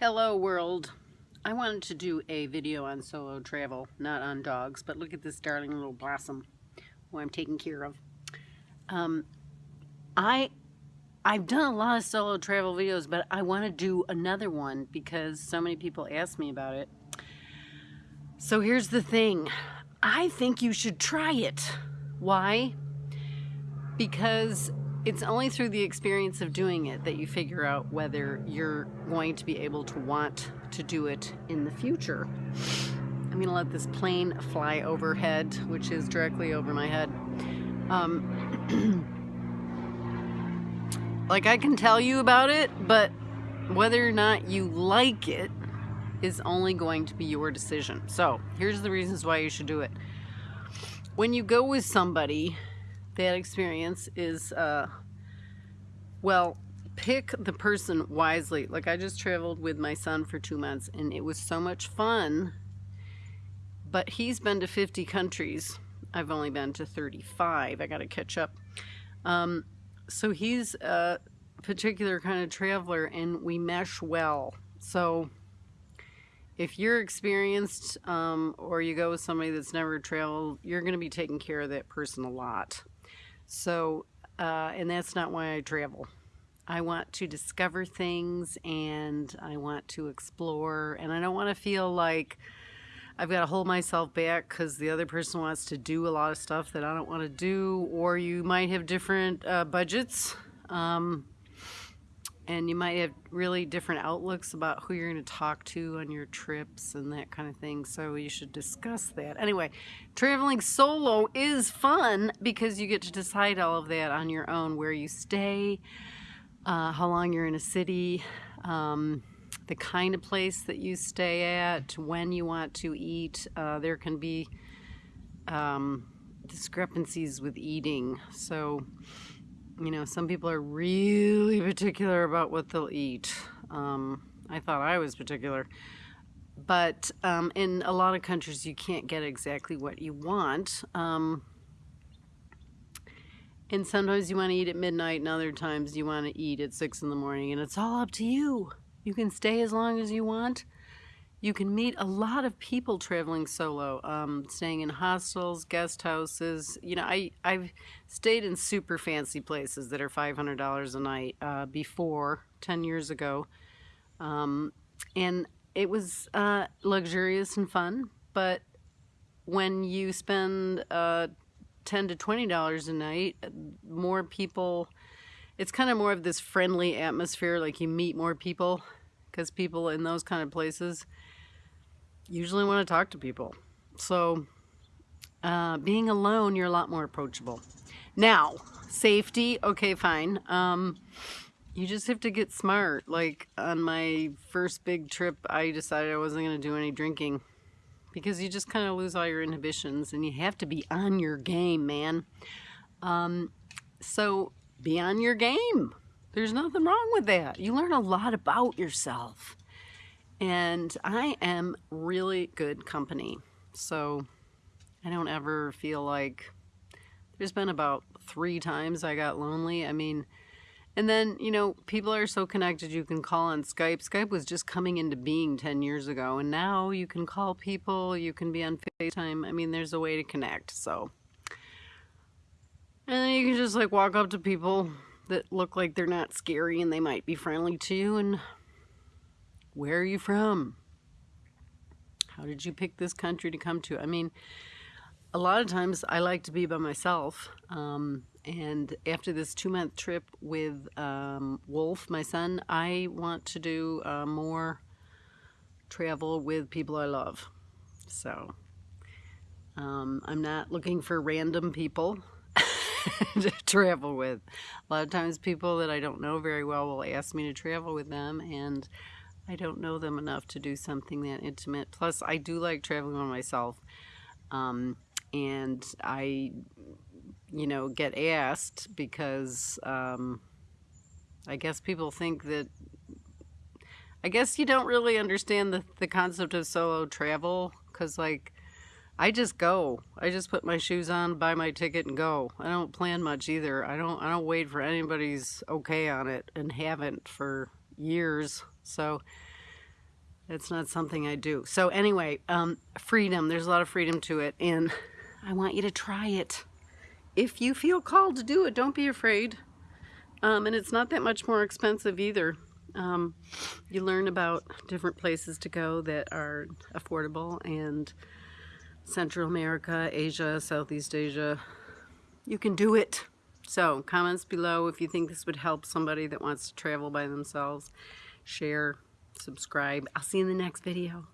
Hello world. I wanted to do a video on solo travel, not on dogs, but look at this darling little blossom who I'm taking care of. Um, I, I've done a lot of solo travel videos, but I want to do another one because so many people ask me about it. So here's the thing. I think you should try it. Why? Because it's only through the experience of doing it that you figure out whether you're going to be able to want to do it in the future. I'm going to let this plane fly overhead, which is directly over my head. Um, like I can tell you about it, but whether or not you like it is only going to be your decision. So here's the reasons why you should do it. When you go with somebody that experience is, uh, well, pick the person wisely. Like I just traveled with my son for two months and it was so much fun, but he's been to 50 countries. I've only been to 35. I got to catch up. Um, so he's a particular kind of traveler and we mesh well. So if you're experienced um, or you go with somebody that's never traveled, you're going to be taking care of that person a lot. So, uh, and that's not why I travel. I want to discover things and I want to explore and I don't want to feel like I've got to hold myself back because the other person wants to do a lot of stuff that I don't want to do or you might have different uh, budgets. Um, and you might have really different outlooks about who you're going to talk to on your trips and that kind of thing. So you should discuss that. Anyway, traveling solo is fun because you get to decide all of that on your own, where you stay, uh, how long you're in a city, um, the kind of place that you stay at, when you want to eat. Uh, there can be um, discrepancies with eating. So you know, some people are really particular about what they'll eat. Um, I thought I was particular. But um, in a lot of countries, you can't get exactly what you want. Um, and sometimes you want to eat at midnight, and other times you want to eat at 6 in the morning. And it's all up to you. You can stay as long as you want you can meet a lot of people traveling solo, um, staying in hostels, guest houses. You know, I, I've stayed in super fancy places that are $500 a night uh, before, 10 years ago. Um, and it was uh, luxurious and fun, but when you spend uh, 10 to $20 a night, more people, it's kind of more of this friendly atmosphere, like you meet more people because people in those kind of places usually want to talk to people. So uh, being alone, you're a lot more approachable. Now, safety, okay, fine. Um, you just have to get smart. Like on my first big trip, I decided I wasn't going to do any drinking because you just kind of lose all your inhibitions and you have to be on your game, man. Um, so be on your game. There's nothing wrong with that. You learn a lot about yourself and I am really good company. So I don't ever feel like there's been about three times I got lonely. I mean, and then, you know, people are so connected. You can call on Skype. Skype was just coming into being 10 years ago. And now you can call people. You can be on FaceTime. I mean, there's a way to connect. So, and then you can just like walk up to people that look like they're not scary and they might be friendly to you and where are you from? How did you pick this country to come to? I mean, a lot of times I like to be by myself. Um, and after this two month trip with um, Wolf, my son, I want to do uh, more travel with people I love. So um, I'm not looking for random people to travel with. A lot of times people that I don't know very well will ask me to travel with them and I don't know them enough to do something that intimate. Plus, I do like traveling by myself. Um, and I, you know, get asked because um, I guess people think that, I guess you don't really understand the, the concept of solo travel because, like, I just go. I just put my shoes on, buy my ticket, and go. I don't plan much either. I don't. I don't wait for anybody's okay on it, and haven't for years. So that's not something I do. So anyway, um, freedom. There's a lot of freedom to it, and I want you to try it. If you feel called to do it, don't be afraid. Um, and it's not that much more expensive either. Um, you learn about different places to go that are affordable and Central America, Asia, Southeast Asia. You can do it. So comments below if you think this would help somebody that wants to travel by themselves. Share, subscribe. I'll see you in the next video.